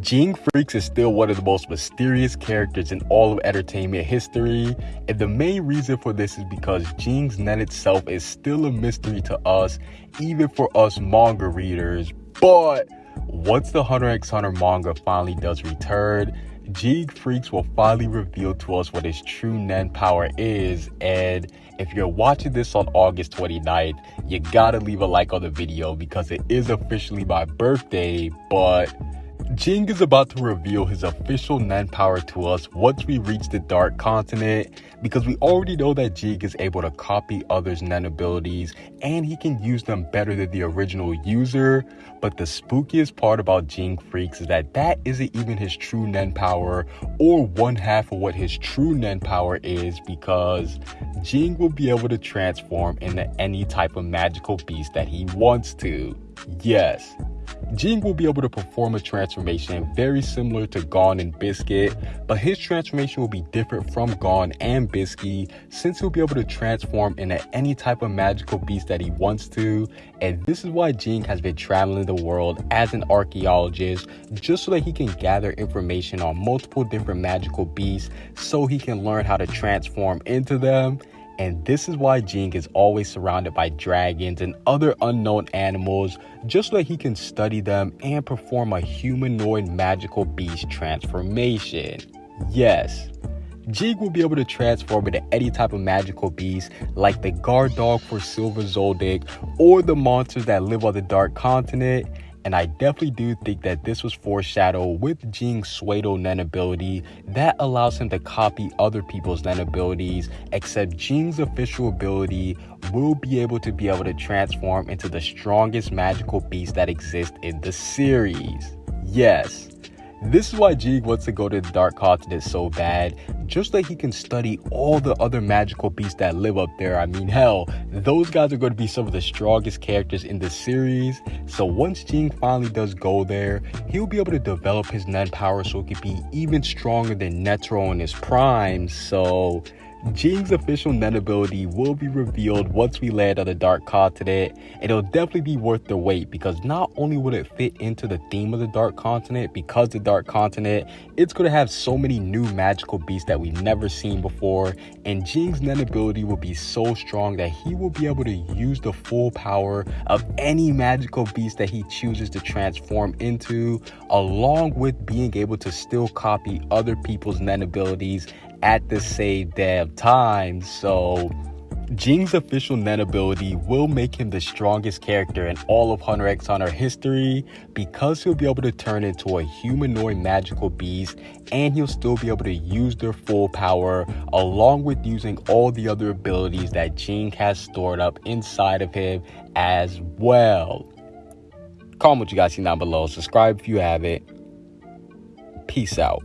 Ging Freecss is still one of the most mysterious characters in all of entertainment history, and the main reason for this is because Ging's Nen itself is still a mystery to us, even for us manga readers. But once the Hunter x Hunter manga finally does return, Ging Freecss will finally reveal to us what his true Nen power is, and if you're watching this on August 29th, you gotta leave a like on the video because it is officially my birthday, but Ging is about to reveal his official Nen power to us once we reach the Dark Continent because we already know that Ging is able to copy others' Nen abilities and he can use them better than the original user. But the spookiest part about Ging Freecss is that that isn't even his true Nen power or one half of what his true Nen power is because Ging will be able to transform into any type of magical beast that he wants to. Yes, Ging will be able to perform a transformation very similar to Gon and Biscuit, but his transformation will be different from Gon and Biscuit since he'll be able to transform into any type of magical beast that he wants to. And this is why Ging has been traveling the world as an archaeologist just so that he can gather information on multiple different magical beasts so he can learn how to transform into them. And this is why Ging is always surrounded by dragons and other unknown animals, just so that he can study them and perform a humanoid magical beast transformation. Yes, Ging will be able to transform into any type of magical beast like the guard dog for Silva Zoldyck or the monsters that live on the Dark Continent and I definitely do think that this was foreshadowed with Ging's Suido Nen ability that allows him to copy other people's Nen abilities, except Ging's official ability will be able to be able to transform into the strongest magical beast that exists in the series. Yes, this is why Ging wants to go to the Dark Continent so bad, just so he can study all the other magical beasts that live up there. I mean, hell, those guys are going to be some of the strongest characters in the series. So once Ging finally does go there, he'll be able to develop his Nen power so he can be even stronger than Netero in his prime. So Ging's official Nen ability will be revealed once we land on the Dark Continent, and it'll definitely be worth the wait because not only will it fit into the theme of the Dark Continent, because the Dark Continent, it's going to have so many new magical beasts that we've never seen before, and Ging's Nen ability will be so strong that he will be able to use the full power of any magical beast that he chooses to transform into, along with being able to still copy other people's Nen abilities at the same damn time. So Ging's official Nen ability will make him the strongest character in all of Hunter x Hunter history because he'll be able to turn into a humanoid magical beast and he'll still be able to use their full power along with using all the other abilities that Ging has stored up inside of him as well. Comment what you guys see down below. Subscribe if you haven't. Peace out.